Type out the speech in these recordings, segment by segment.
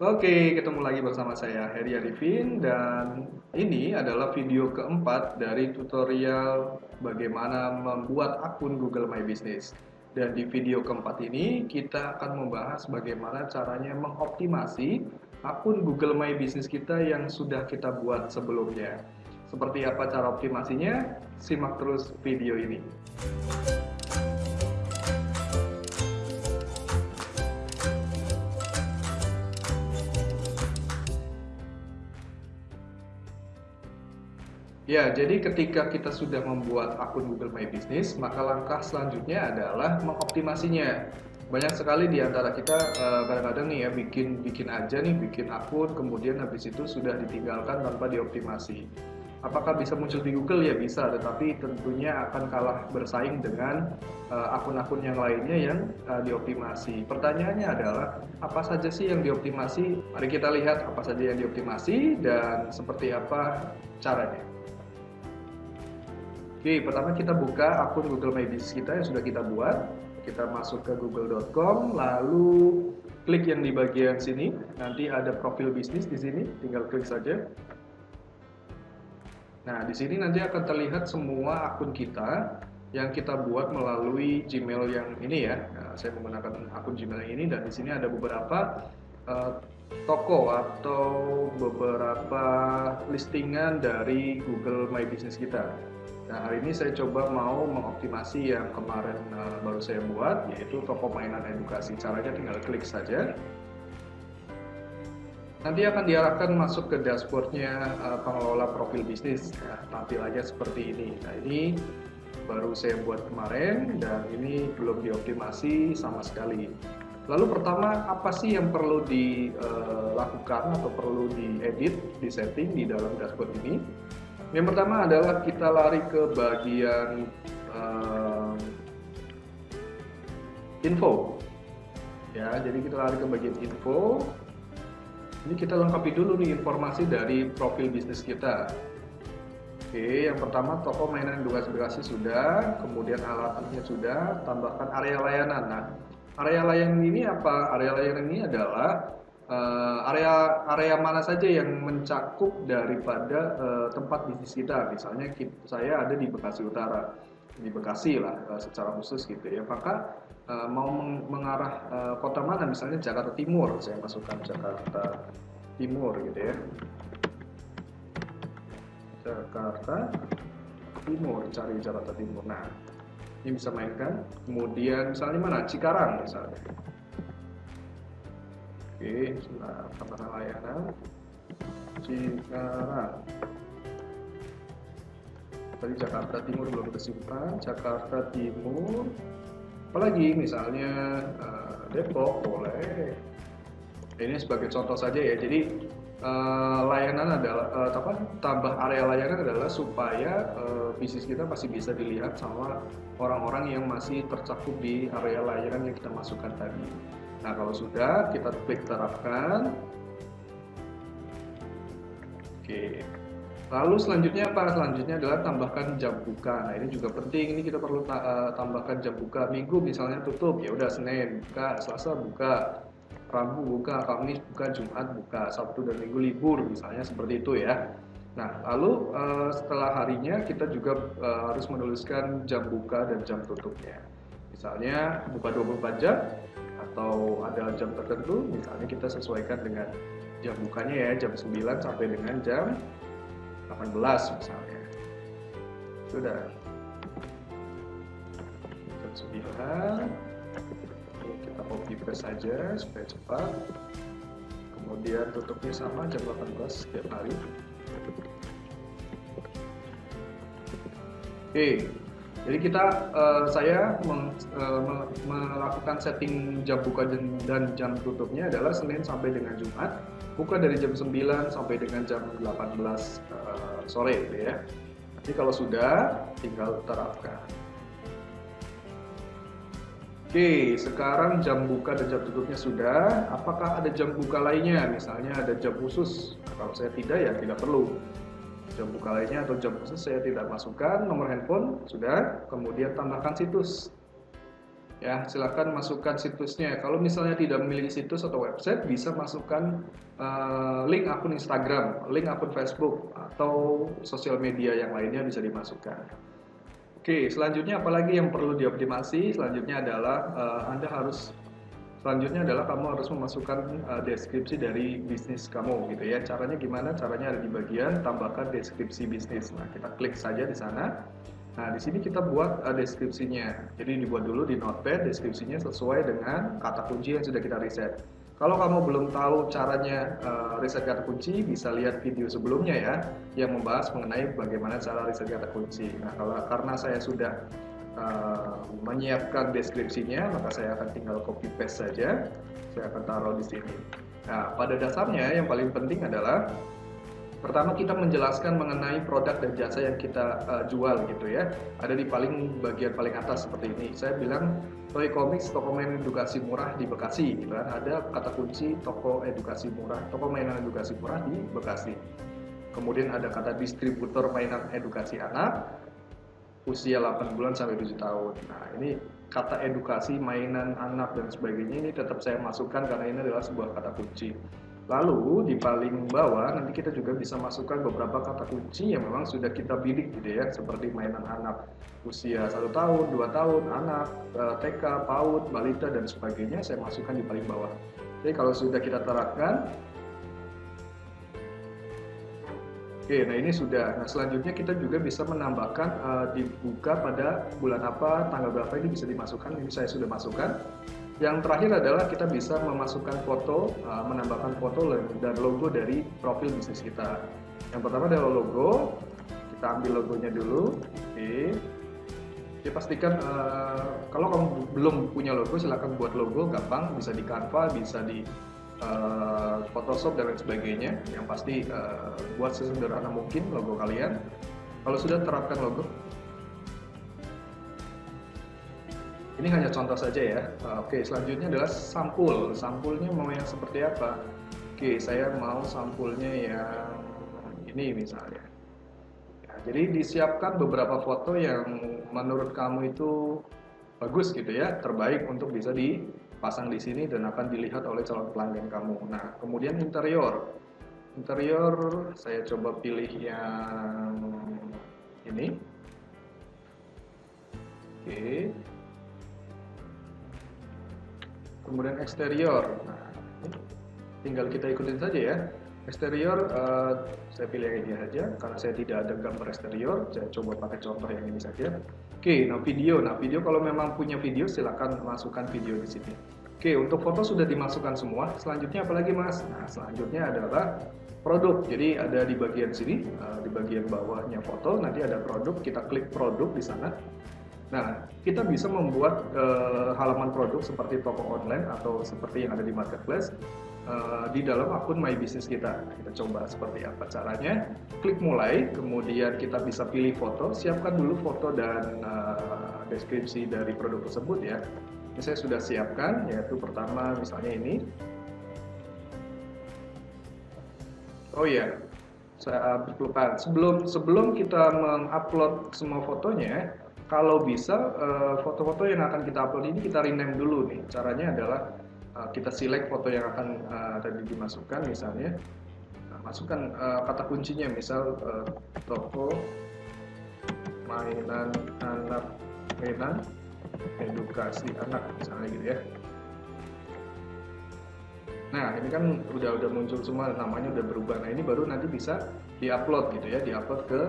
Oke, ketemu lagi bersama saya Heri Arifin dan ini adalah video keempat dari tutorial bagaimana membuat akun Google My Business. Dan di video keempat ini kita akan membahas bagaimana caranya mengoptimasi akun Google My Business kita yang sudah kita buat sebelumnya. Seperti apa cara optimasinya? Simak terus video ini. Ya, jadi ketika kita sudah membuat akun Google My Business, maka langkah selanjutnya adalah mengoptimasinya. Banyak sekali di antara kita eh, kadang-kadang nih ya bikin bikin aja nih bikin akun, kemudian habis itu sudah ditinggalkan tanpa dioptimasi. Apakah bisa muncul di Google? Ya bisa, tetapi tentunya akan kalah bersaing dengan eh, akun-akun yang lainnya yang uh, dioptimasi. Pertanyaannya adalah apa saja sih yang dioptimasi? Mari kita lihat apa saja yang dioptimasi dan seperti apa caranya. Oke, pertama kita buka akun Google My Business kita yang sudah kita buat. Kita masuk ke google.com, lalu klik yang di bagian sini. Nanti ada profil bisnis di sini, tinggal klik saja. Nah, di sini nanti akan terlihat semua akun kita yang kita buat melalui Gmail yang ini ya. Nah, saya menggunakan akun Gmail yang ini dan di sini ada beberapa uh, toko atau beberapa listingan dari Google My Business kita. Nah, hari ini saya coba mau mengoptimasi yang kemarin uh, baru saya buat, yaitu toko mainan edukasi. Caranya tinggal klik saja. Nanti akan diarahkan masuk ke dashboardnya uh, pengelola profil bisnis. Ya, tampilannya seperti ini. Nah, ini baru saya buat kemarin dan ini belum dioptimasi sama sekali. Lalu pertama, apa sih yang perlu dilakukan uh, atau perlu diedit, disetting di dalam dashboard ini? Yang pertama adalah kita lari ke bagian uh, info. Ya, jadi kita lari ke bagian info. Ini kita lengkapi dulu nih informasi dari profil bisnis kita. Oke, yang pertama toko mainan edukasi-edukasi sudah, kemudian alatnya sudah, tambahkan area layanan. Nah, area layanan ini apa? Area layanan ini adalah uh, area area mana saja yang mencakup daripada uh, tempat bisnis kita. Misalnya kita, saya ada di Bekasi Utara, di Bekasi lah uh, secara khusus gitu ya. Maka uh, mau meng mengarah uh, kota mana? Misalnya Jakarta Timur, saya masukkan Jakarta Timur gitu ya. Jakarta Timur, cari Jakarta Timur. Nah, ini bisa mainkan. Kemudian misalnya mana? Cikarang misalnya. Oke, sudah tambahkan layanan Cikarang tadi Jakarta Timur belum kesimpan Jakarta Timur apalagi misalnya uh, Depok boleh ini sebagai contoh saja ya jadi uh, layanan adalah uh, apa tambah area layanan adalah supaya uh, bisnis kita masih bisa dilihat sama orang-orang yang masih tercakup di area layanan yang kita masukkan tadi Nah, kalau sudah, kita klik terapkan. Oke. Lalu selanjutnya apa? Selanjutnya adalah tambahkan jam buka. Nah, ini juga penting. Ini kita perlu tambahkan jam buka. Minggu misalnya tutup, ya udah Senin buka, Selasa buka, Rabu buka, Kamis buka, Jumat buka, Sabtu dan Minggu libur misalnya seperti itu ya. Nah, lalu uh, setelah harinya kita juga uh, harus menuliskan jam buka dan jam tutupnya. Misalnya buka 24 jam, atau ada jam tertentu misalnya kita sesuaikan dengan jam bukanya ya jam 9 sampai dengan jam 18 misalnya sudah jam 9 paste saja supaya cepat kemudian tutupnya sama jam 18 setiap hari oke jadi kita uh, saya meng, uh, melakukan setting jam buka dan, jam tutupnya adalah Senin sampai dengan Jumat, buka dari jam 9 sampai dengan jam 18 uh, eh, sore gitu ya. Nanti kalau sudah tinggal terapkan. Oke, sekarang jam buka dan jam tutupnya sudah. Apakah ada jam buka lainnya? Misalnya ada jam khusus. Kalau saya tidak ya tidak perlu jam buka lainnya atau jam khusus saya tidak masukkan nomor handphone sudah kemudian tambahkan situs ya silakan masukkan situsnya kalau misalnya tidak memiliki situs atau website bisa masukkan uh, link akun Instagram link akun Facebook atau sosial media yang lainnya bisa dimasukkan oke selanjutnya apalagi yang perlu dioptimasi? Selanjutnya adalah uh, anda harus selanjutnya adalah kamu harus memasukkan uh, deskripsi dari bisnis kamu gitu ya. Caranya gimana? Caranya ada di bagian tambahkan deskripsi bisnis. Nah kita klik saja di sana. Nah, di sini kita buat uh, deskripsinya. Jadi dibuat dulu di Notepad deskripsinya sesuai dengan kata kunci yang sudah kita riset. Kalau kamu belum tahu caranya uh, riset kata kunci, bisa lihat video sebelumnya ya, yang membahas mengenai bagaimana cara riset kata kunci. Nah, kalau karena saya sudah uh, menyiapkan deskripsinya, maka saya akan tinggal copy paste saja. Saya akan taruh di sini. Nah, pada dasarnya yang paling penting adalah Pertama kita menjelaskan mengenai produk dan jasa yang kita uh, jual gitu ya. Ada di paling bagian paling atas seperti ini. Saya bilang Toy Comics toko mainan edukasi murah di Bekasi gitu kan. Ada kata kunci toko edukasi murah, toko mainan edukasi murah di Bekasi. Kemudian ada kata distributor mainan edukasi anak usia 8 bulan sampai 7 tahun. Nah, ini kata edukasi, mainan anak dan sebagainya ini tetap saya masukkan karena ini adalah sebuah kata kunci. Lalu di paling bawah nanti kita juga bisa masukkan beberapa kata kunci yang memang sudah kita bidik gitu ya, seperti mainan anak usia satu tahun, dua tahun, anak, eh, TK, PAUD, balita dan sebagainya saya masukkan di paling bawah. Jadi kalau sudah kita terapkan, Oke, nah ini sudah. Nah selanjutnya kita juga bisa menambahkan uh, dibuka pada bulan apa, tanggal berapa ini bisa dimasukkan. Ini saya sudah masukkan. Yang terakhir adalah kita bisa memasukkan foto, uh, menambahkan foto dan logo dari profil bisnis kita. Yang pertama adalah logo, kita ambil logonya dulu. Oke. Ya pastikan uh, kalau kamu belum punya logo silahkan buat logo gampang bisa di Canva bisa di uh, Photoshop dan lain sebagainya yang pasti uh, buat sesederhana mungkin logo kalian kalau sudah terapkan logo Ini hanya contoh saja ya. Oke, selanjutnya adalah sampul. Sampulnya mau yang seperti apa? Oke, saya mau sampulnya yang ini misalnya. Ya, jadi disiapkan beberapa foto yang menurut kamu itu bagus gitu ya, terbaik untuk bisa dipasang di sini dan akan dilihat oleh calon pelanggan kamu. Nah, kemudian interior. Interior saya coba pilih yang ini. Oke kemudian eksterior. Nah tinggal kita ikutin saja ya. Eksterior uh, saya pilih yang ini saja. Karena saya tidak ada gambar eksterior saya coba pakai contoh yang ini saja. Oke nah video. Nah video kalau memang punya video silahkan masukkan video di sini. Oke untuk foto sudah dimasukkan semua. Selanjutnya apalagi mas? Nah selanjutnya adalah produk. Jadi ada di bagian sini uh, di bagian bawahnya foto. Nanti ada produk. Kita klik produk di sana Nah, kita bisa membuat uh, halaman produk seperti toko online atau seperti yang ada di marketplace uh, di dalam akun My Business kita. Kita coba seperti apa caranya. Klik mulai, kemudian kita bisa pilih foto. Siapkan dulu foto dan uh, deskripsi dari produk tersebut ya. Ini saya sudah siapkan, yaitu pertama misalnya ini. Oh iya, saya. Sebelum sebelum kita mengupload semua fotonya, kalau bisa eh, foto-foto yang akan kita upload ini kita rename dulu nih. Caranya adalah uh, kita select foto yang akan uh, tadi dimasukkan misalnya. Nah, masukkan kata kuncinya misal toko mainan anak mainan edukasi anak misalnya gitu ya. Nah ini kan udah udah muncul semua namanya udah berubah. Nah ini baru nanti bisa diupload gitu ya, diupload ke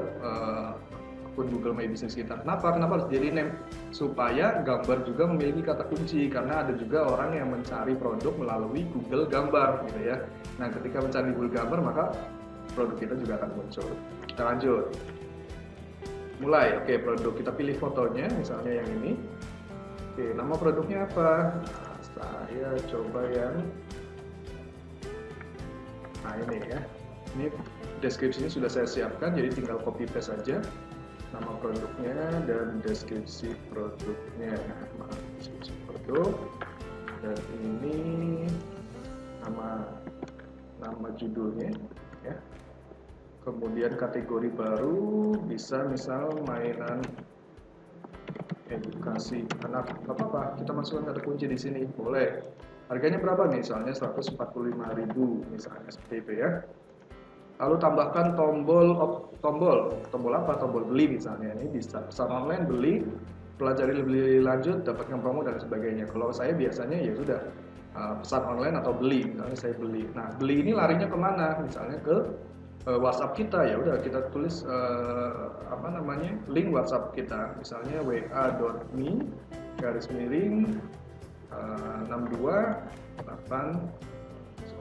akun Google My Business kita. Kenapa? Kenapa harus jadi name? Supaya gambar juga memiliki kata kunci karena ada juga orang yang mencari produk melalui Google Gambar gitu ya. Nah, ketika mencari Google Gambar maka produk kita juga akan muncul. Kita lanjut. Mulai. Oke, produk kita pilih fotonya misalnya yang ini. Oke, nama produknya apa? Saya coba yang Nah, ini ya. Ini deskripsinya sudah saya siapkan jadi tinggal copy paste saja nama produknya dan deskripsi produknya. Maaf deskripsi produk. Dan ini nama nama judulnya ya. Kemudian kategori baru bisa misal mainan edukasi anak. Nggak apa-apa kita masukkan kata kunci di sini. Boleh. Harganya berapa misalnya 145.000 misalnya seperti itu ya lalu tambahkan tombol tombol tombol apa? Tombol beli misalnya. Ini bisa pesan online beli pelajari lebih lanjut dapatkan promo dan sebagainya. Kalau saya biasanya ya sudah uh, pesan online atau beli. Misalnya saya beli. Nah beli ini larinya ke mana? Misalnya ke uh, WhatsApp kita. Ya udah kita tulis uh, apa namanya? Link WhatsApp kita. Misalnya wa.me garis miring uh, 62 8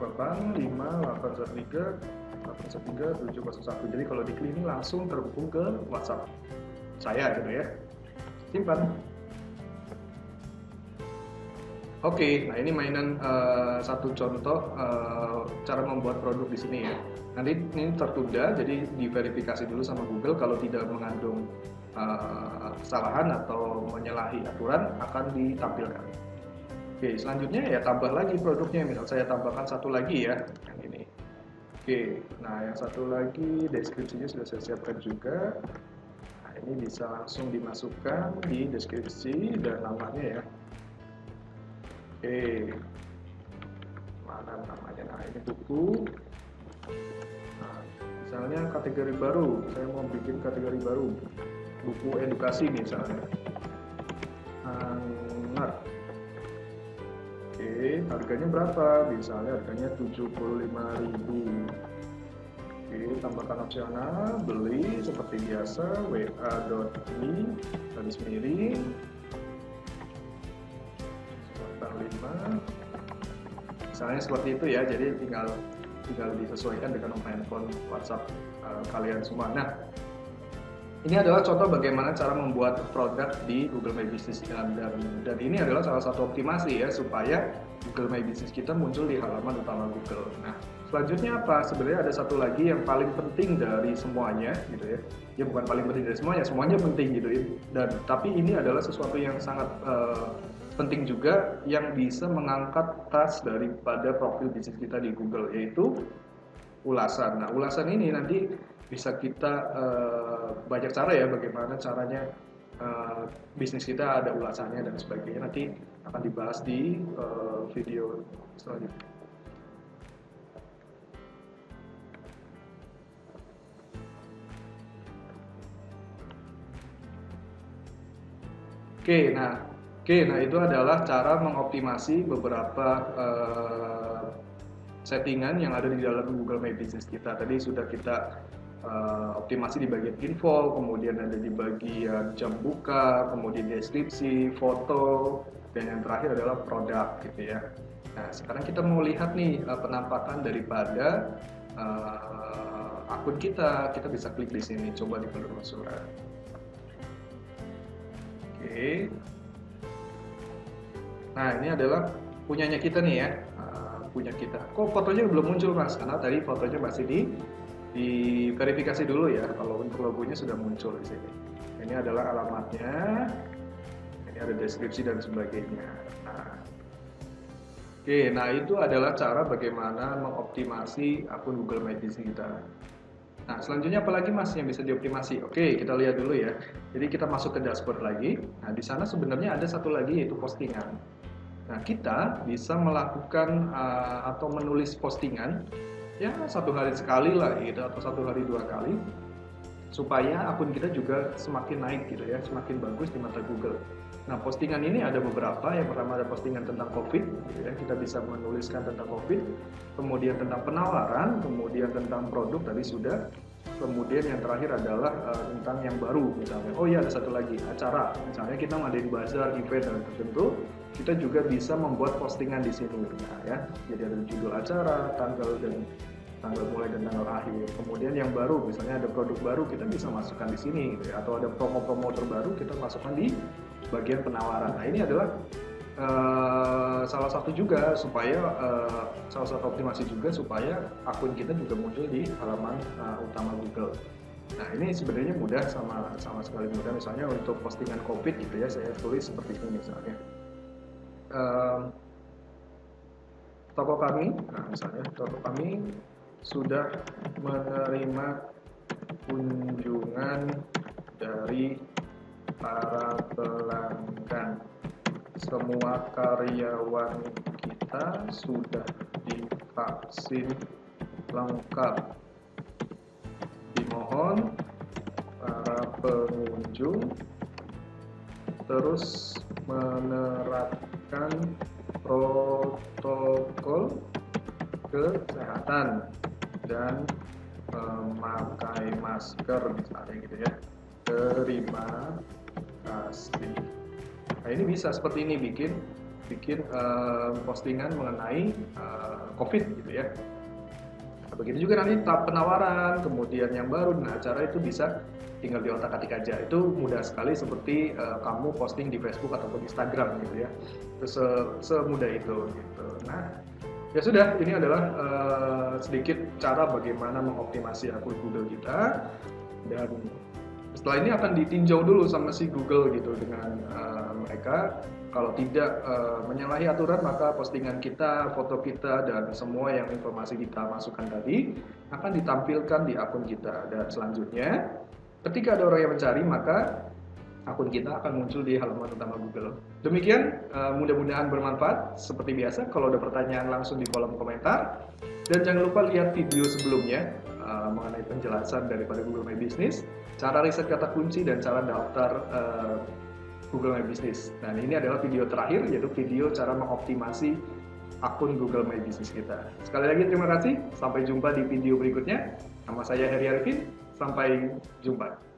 8 5 8 3 8 3 701 jadi kalau diklik ini langsung terhubung ke WhatsApp. Saya gitu ya. Simpan. Oke, nah ini mainan uh, satu contoh uh, cara membuat produk di sini ya. Nanti ini tertunda, jadi diverifikasi dulu sama Google. Kalau tidak mengandung uh, kesalahan atau menyalahi aturan akan ditampilkan. Oke, selanjutnya ya tambah lagi produknya. Misal saya tambahkan satu lagi ya, yang ini. Oke, nah yang satu lagi deskripsinya sudah saya siapkan juga. Nah ini bisa langsung dimasukkan di deskripsi dan namanya ya Oke. Mana namanya? Nah, ini buku. Nah, misalnya kategori baru. Saya mau bikin kategori baru. Buku edukasi misalnya. Anak. Harganya berapa? Misalnya harganya 75.000. Oke, tambahkan opsional, beli seperti biasa, wa.me, garis miring, 5 misalnya seperti itu ya jadi tinggal tinggal disesuaikan dengan nomor handphone WhatsApp uh, kalian semua nah ini adalah contoh bagaimana cara membuat produk di Google My Business dan, dan ini adalah salah satu optimasi ya supaya Google My Business kita muncul di halaman utama Google. Nah, selanjutnya apa? Sebenarnya ada satu lagi yang paling penting dari semuanya gitu ya. Ya bukan paling penting dari semuanya, semuanya penting gitu ya. Dan tapi ini adalah sesuatu yang sangat uh, penting juga yang bisa mengangkat tas daripada profil bisnis kita di Google yaitu ulasan. Nah, ulasan ini nanti bisa kita uh, banyak cara ya bagaimana caranya uh, bisnis kita ada ulasannya dan sebagainya nanti akan dibahas di uh, video selanjutnya. Oke, nah Oke, nah itu adalah cara mengoptimasi beberapa uh, settingan yang ada di dalam Google My Business kita. Tadi sudah kita uh, optimasi di bagian info, kemudian ada di bagian jam buka, kemudian deskripsi, foto, dan yang terakhir adalah produk gitu ya. Nah, sekarang kita mau lihat nih uh, penampakan daripada uh, akun kita. Kita bisa klik di sini, coba di penelusuran. Oke. Nah ini adalah punyanya kita nih ya, uh, punya kita. Kok fotonya belum muncul mas? Karena tadi fotonya masih di di verifikasi dulu ya. Kalau untuk logonya sudah muncul di sini. Ini adalah alamatnya. Ada deskripsi dan sebagainya. Nah, Oke, nah itu adalah cara bagaimana mengoptimasi akun Google My Business kita. Nah, selanjutnya apalagi mas yang bisa dioptimasi? Oke, kita lihat dulu ya. Jadi kita masuk ke dashboard lagi. Nah, di sana sebenarnya ada satu lagi yaitu postingan. Nah, kita bisa melakukan uh, atau menulis postingan ya satu hari sekali lah gitu atau satu hari dua kali supaya akun kita juga semakin naik gitu ya, semakin bagus di mata Google. Nah, postingan ini ada beberapa. Yang pertama ada postingan tentang COVID, gitu ya. kita bisa menuliskan tentang COVID, kemudian tentang penawaran, kemudian tentang produk tadi sudah, kemudian yang terakhir adalah uh, tentang yang baru misalnya. Oh iya ada satu lagi acara, misalnya kita ngadain bazar, event dan tertentu, kita juga bisa membuat postingan di sini nah, ya jadi ada judul acara tanggal dan tanggal mulai dan tanggal akhir. Kemudian yang baru misalnya ada produk baru kita bisa masukkan di sini gitu ya. atau ada promo-promo terbaru kita masukkan di bagian penawaran. Nah ini adalah uh, salah satu juga supaya uh, salah satu optimasi juga supaya akun kita juga muncul di halaman uh, utama Google. Nah ini sebenarnya mudah sama sama sekali mudah. Misalnya untuk postingan COVID gitu ya saya tulis seperti ini misalnya. Uh, toko kami, nah misalnya toko kami sudah menerima kunjungan dari para pelanggan. Semua karyawan kita sudah divaksin lengkap. Dimohon para pengunjung terus menerapkan protokol kesehatan dan memakai masker misalnya gitu ya. Terima kasih. Nah ini bisa seperti ini bikin bikin uh, postingan mengenai uh, covid gitu ya. Nah, begitu juga nanti tahap penawaran kemudian yang baru. Nah acara itu bisa tinggal di otak atik aja. Itu mudah sekali seperti uh, kamu posting di Facebook ataupun Instagram gitu ya. Itu se semudah itu gitu. Nah Ya sudah, ini adalah uh, sedikit cara bagaimana mengoptimasi akun Google kita. Dan setelah ini akan ditinjau dulu sama si Google gitu dengan uh, mereka. Kalau tidak uh, menyalahi aturan maka postingan kita, foto kita dan semua yang informasi kita masukkan tadi akan ditampilkan di akun kita. Dan selanjutnya ketika ada orang yang mencari maka akun kita akan muncul di halaman utama Google. Demikian, uh, mudah-mudahan bermanfaat. Seperti biasa, kalau ada pertanyaan langsung di kolom komentar. Dan jangan lupa lihat video sebelumnya uh, mengenai penjelasan daripada Google My Business, cara riset kata kunci, dan cara daftar uh, Google My Business. Dan ini adalah video terakhir, yaitu video cara mengoptimasi akun Google My Business kita. Sekali lagi terima kasih, sampai jumpa di video berikutnya. Nama saya Heri Arifin, sampai jumpa.